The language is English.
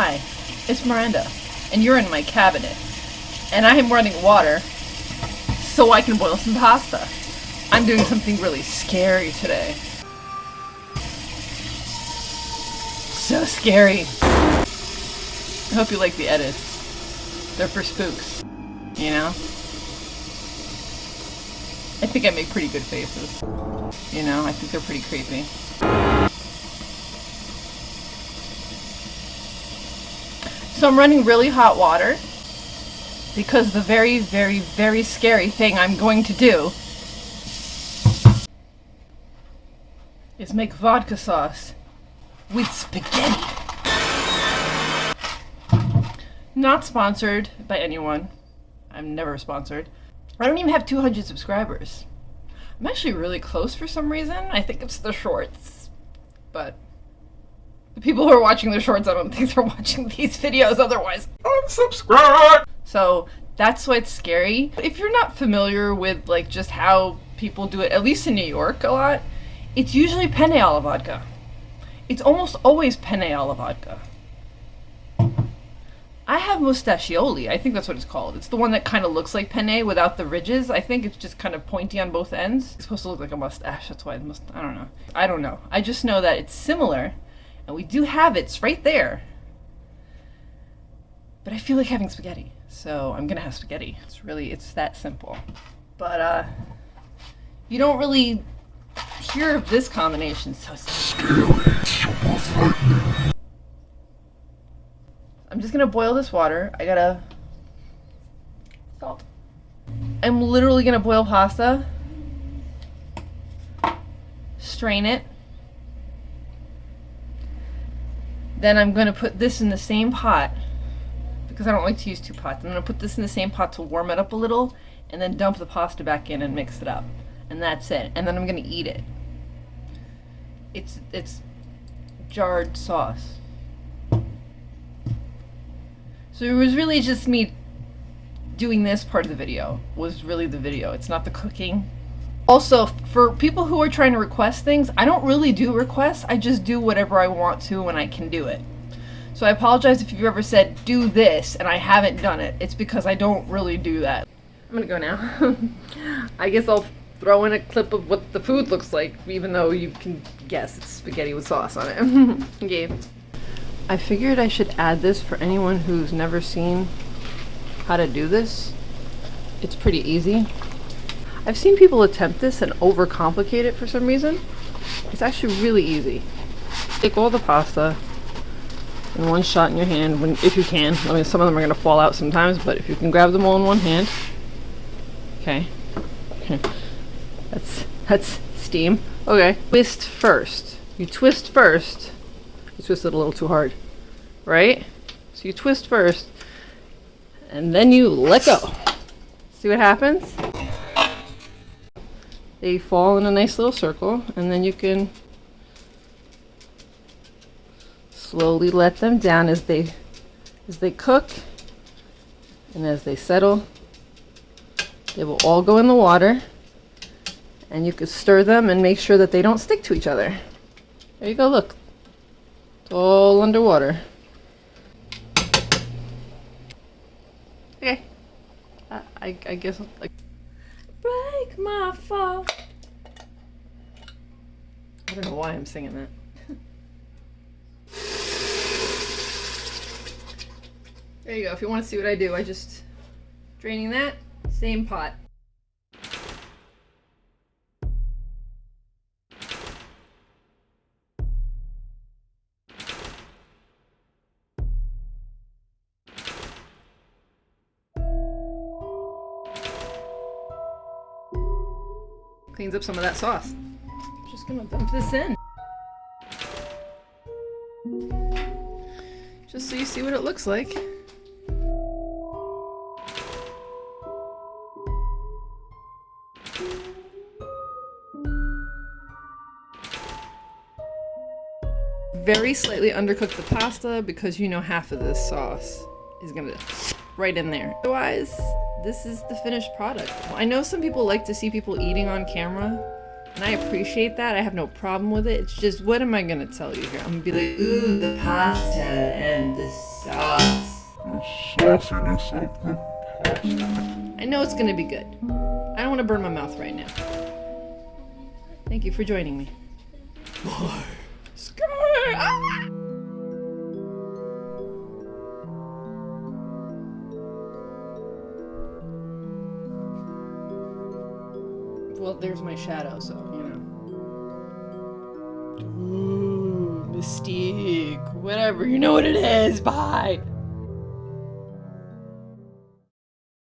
Hi, it's Miranda, and you're in my cabinet. And I am running water so I can boil some pasta. I'm doing something really scary today. So scary. I hope you like the edits. They're for spooks. You know? I think I make pretty good faces. You know, I think they're pretty creepy. So I'm running really hot water because the very, very, very scary thing I'm going to do is make vodka sauce with spaghetti. Not sponsored by anyone. I'm never sponsored. I don't even have 200 subscribers. I'm actually really close for some reason. I think it's the shorts. But the people who are watching the shorts, I don't think they're watching these videos otherwise. Unsubscribe! So that's why it's scary. If you're not familiar with like just how people do it, at least in New York a lot, it's usually penne alla vodka. It's almost always penne alla vodka. I have mostaccioli. I think that's what it's called. It's the one that kind of looks like penne without the ridges. I think it's just kind of pointy on both ends. It's supposed to look like a mustache. That's why must. I don't know. I don't know. I just know that it's similar, and we do have it. It's right there. But I feel like having spaghetti, so I'm gonna have spaghetti. It's really it's that simple. But uh, you don't really hear of this combination. So. I'm just gonna boil this water. I gotta salt. I'm literally gonna boil pasta, strain it. Then I'm gonna put this in the same pot because I don't like to use two pots. I'm gonna put this in the same pot to warm it up a little and then dump the pasta back in and mix it up. And that's it. And then I'm gonna eat it. It's it's jarred sauce. So it was really just me doing this part of the video was really the video. It's not the cooking. Also, for people who are trying to request things, I don't really do requests. I just do whatever I want to when I can do it. So I apologize if you've ever said, do this, and I haven't done it. It's because I don't really do that. I'm gonna go now. I guess I'll throw in a clip of what the food looks like, even though you can guess it's spaghetti with sauce on it. okay. I figured I should add this for anyone who's never seen how to do this. It's pretty easy. I've seen people attempt this and overcomplicate it for some reason. It's actually really easy. Take all the pasta in one shot in your hand, when, if you can. I mean, some of them are going to fall out sometimes, but if you can grab them all in one hand. Okay. That's, that's steam. Okay. Twist first. You twist first you twist it a little too hard, right? So you twist first, and then you let go. See what happens? They fall in a nice little circle, and then you can slowly let them down as they as they cook and as they settle. They will all go in the water, and you can stir them and make sure that they don't stick to each other. There you go, look. It's all underwater. Okay. I, I, guess like my fall. I don't know why I'm singing that. there you go. If you want to see what I do, I just draining that same pot. Cleans up some of that sauce. I'm Just gonna dump this in. Just so you see what it looks like. Very slightly undercook the pasta because you know half of this sauce is gonna right in there. Otherwise, this is the finished product. I know some people like to see people eating on camera, And I appreciate that. I have no problem with it. It's just, what am I gonna tell you here? I'm gonna be like, Ooh, the pasta and the sauce. The sauciness of the pasta. I know it's gonna be good. I don't wanna burn my mouth right now. Thank you for joining me. Sky! Ah! There's my shadow, so, you know. Ooh, Mystique. Whatever, you know what it is. Bye.